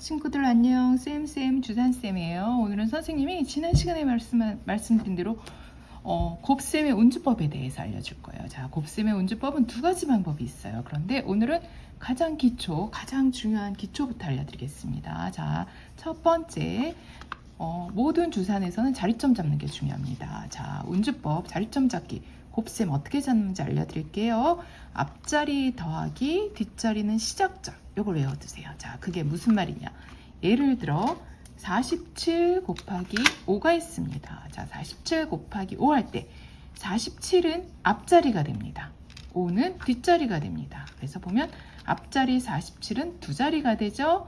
친구들 안녕. 쌤쌤 주산쌤이에요. 오늘은 선생님이 지난 시간에 말씀, 말씀드린 대로 어, 곱셈의 운주법에 대해서 알려줄 거예요. 자 곱셈의 운주법은 두 가지 방법이 있어요. 그런데 오늘은 가장 기초 가장 중요한 기초부터 알려드리겠습니다. 자첫 번째 어, 모든 주산에서는 자리점 잡는 게 중요합니다. 자 운주법 자리점 잡기. 곱셈 어떻게 잡는지 알려드릴게요. 앞자리 더하기 뒷자리는 시작점 요걸 외워두세요. 자, 그게 무슨 말이냐. 예를 들어 47 곱하기 5가 있습니다. 자, 47 곱하기 5 할 때 47은 앞자리가 됩니다. 5는 뒷자리가 됩니다. 그래서 보면 앞자리 47은 두 자리가 되죠.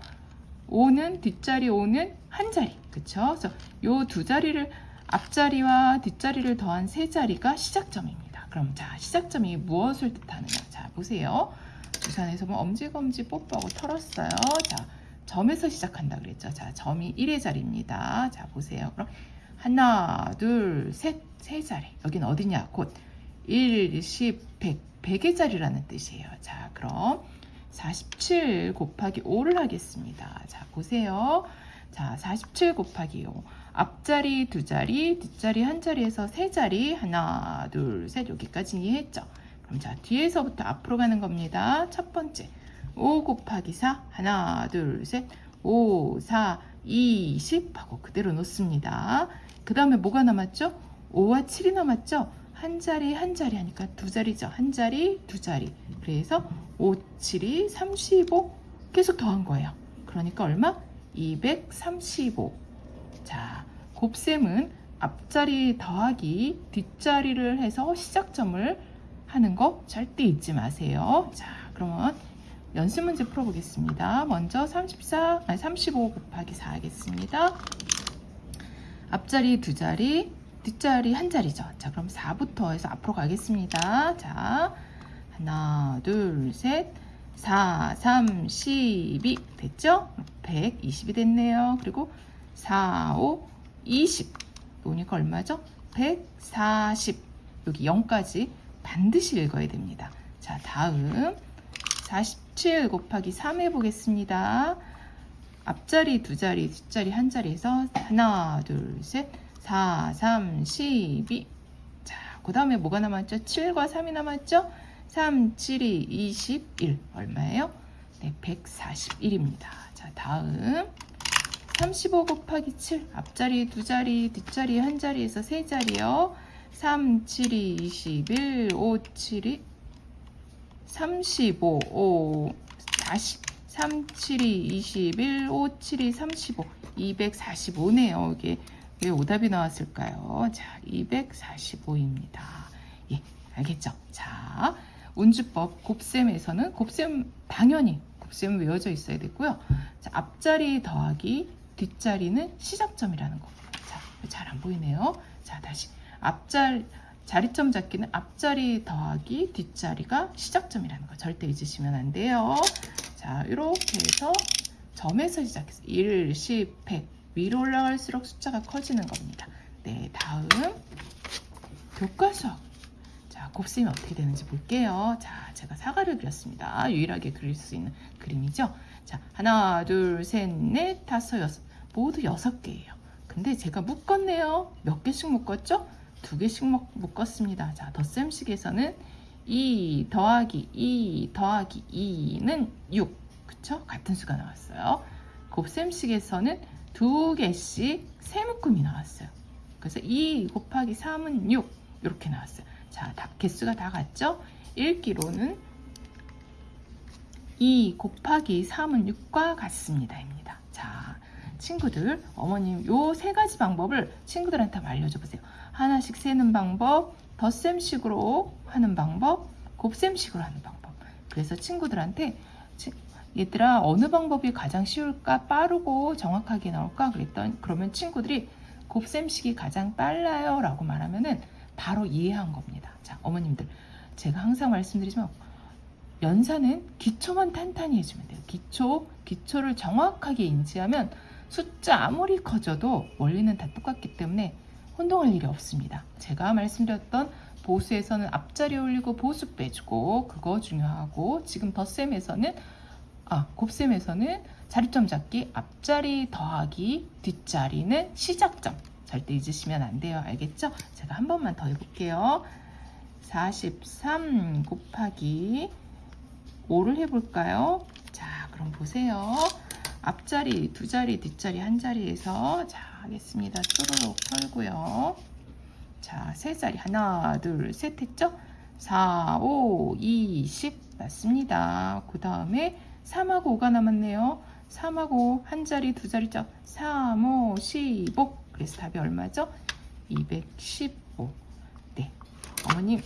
5는 뒷자리 5는 한 자리. 그쵸? 그래서 요 두 자리를 앞자리와 뒷자리를 더한 세 자리가 시작점입니다. 그럼 자, 시작점이 무엇을 뜻하느냐? 자, 보세요. 부산에서 뭐 엄지검지 뽀뽀하고 털었어요. 자, 점에서 시작한다 그랬죠. 자, 점이 1의 자리입니다. 자, 보세요. 그럼 하나, 둘, 셋, 세 자리. 여긴 어디냐? 곧 1, 10, 100, 100의 자리라는 뜻이에요. 자, 그럼 47 곱하기 5를 하겠습니다. 자, 보세요. 자, 47 곱하기 5. 앞자리 두 자리, 뒷자리 한 자리에서 세 자리. 하나, 둘, 셋. 여기까지 이해했죠? 자 뒤에서부터 앞으로 가는 겁니다. 첫 번째 5 곱하기 4 하나 둘 셋 5 4 20 하고 그대로 놓습니다. 그 다음에 뭐가 남았죠? 5와 7이 남았죠? 한 자리 한 자리 하니까 두 자리죠. 한 자리 두 자리 그래서 5 7이 35 계속 더한 거예요. 그러니까 얼마? 235 자, 곱셈은 앞자리 더하기 뒷자리를 해서 시작점을 하는 거 절대 잊지 마세요. 자, 그러면 연습 문제 풀어보겠습니다. 먼저 34, 아니 35 곱하기 4 하겠습니다. 앞자리 두 자리, 뒷자리 한 자리죠. 자, 그럼 4부터 해서 앞으로 가겠습니다. 자, 하나, 둘, 셋, 4, 3, 12 됐죠? 120이 됐네요. 그리고 4, 5, 20 노니까 얼마죠? 140 여기 0까지 반드시 읽어야 됩니다. 자, 다음 47 곱하기 3 해보겠습니다. 앞자리 두 자리, 뒷자리 한 자리에서 하나, 둘, 셋, 4, 3, 12. 자, 그 다음에 뭐가 남았죠? 7과 3이 남았죠? 3, 7이 21. 얼마예요? 네, 141입니다. 자, 다음 35 곱하기 7. 앞자리 두 자리, 뒷자리 한 자리에서 세 자리요. 3, 7이 21, 5, 7이 35, 5, 40, 3, 7이 21, 5, 7이 35, 245네요. 이게 왜 오답이 나왔을까요? 자, 245입니다. 예, 알겠죠? 자, 운주법 곱셈에서는 곱셈 당연히 곱셈 외워져 있어야 되고요. 자, 앞자리 더하기 뒷자리는 시작점이라는 거. 자, 잘 안 보이네요. 자, 다시. 앞자리 자리점 잡기는 앞자리 더하기 뒷자리가 시작점이라는 거 절대 잊으시면 안 돼요. 자, 이렇게 해서 점에서 시작해서 1, 10, 100 위로 올라갈수록 숫자가 커지는 겁니다. 네, 다음 교과서 자, 곱셈이 어떻게 되는지 볼게요. 자, 제가 사과를 그렸습니다. 유일하게 그릴 수 있는 그림이죠. 자, 하나, 둘, 셋, 넷, 다섯, 여섯 모두 여섯 개예요. 근데 제가 묶었네요. 몇 개씩 묶었죠? 두 개씩 묶었습니다. 자, 덧셈식에서는 2 더하기 2 더하기 2는 6. 그쵸? 같은 수가 나왔어요. 곱셈식에서는 두 개씩 세 묶음이 나왔어요. 그래서 2 곱하기 3은 6. 이렇게 나왔어요. 자, 답 개수가 다 같죠? 읽기로는 2 곱하기 3은 6과 같습니다.입니다. 자, 친구들, 어머님 요 세 가지 방법을 친구들한테 알려줘 보세요. 하나씩 세는 방법, 덧셈식으로 하는 방법, 곱셈식으로 하는 방법. 그래서 친구들한테 얘들아 어느 방법이 가장 쉬울까 빠르고 정확하게 나올까 그랬던 그러면 친구들이 곱셈식이 가장 빨라요 라고 말하면은 바로 이해한 겁니다 자 어머님들 제가 항상 말씀드리지만 연산은 기초만 탄탄히 해주면 돼요 기초 기초를 정확하게 인지하면 숫자 아무리 커져도 원리는 다 똑같기 때문에 혼동할 일이 없습니다. 제가 말씀드렸던 보수에서는 앞자리 올리고 보수 빼주고 그거 중요하고 지금 덧셈에서는 아 곱셈에서는 자리점 잡기, 앞자리 더하기, 뒷자리는 시작점. 절대 잊으시면 안 돼요. 알겠죠? 제가 한 번만 더 해볼게요. 43 곱하기 5를 해볼까요? 자, 그럼 보세요. 앞자리 두 자리, 뒷자리 한 자리에서 자, 하겠습니다. 쪼르륵 털고요. 자, 세 자리 하나, 둘, 셋 했죠? 4, 5, 2, 10 맞습니다. 그 다음에 3하고 5가 남았네요. 3하고 한 자리, 두 자리죠. 3, 5, 15. 그래서 답이 얼마죠? 215. 네. 어머님,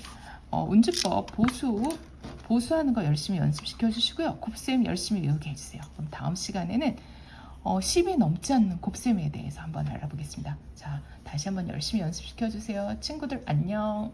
어, 운주법 보수, 보수하는 거 열심히 연습시켜 주시고요. 곱셈 열심히 외우게 해주세요. 그럼 다음 시간에는 어, 10이 넘지 않는 곱셈에 대해서 한번 알아보겠습니다. 자, 다시 한번 열심히 연습시켜 주세요. 친구들 안녕.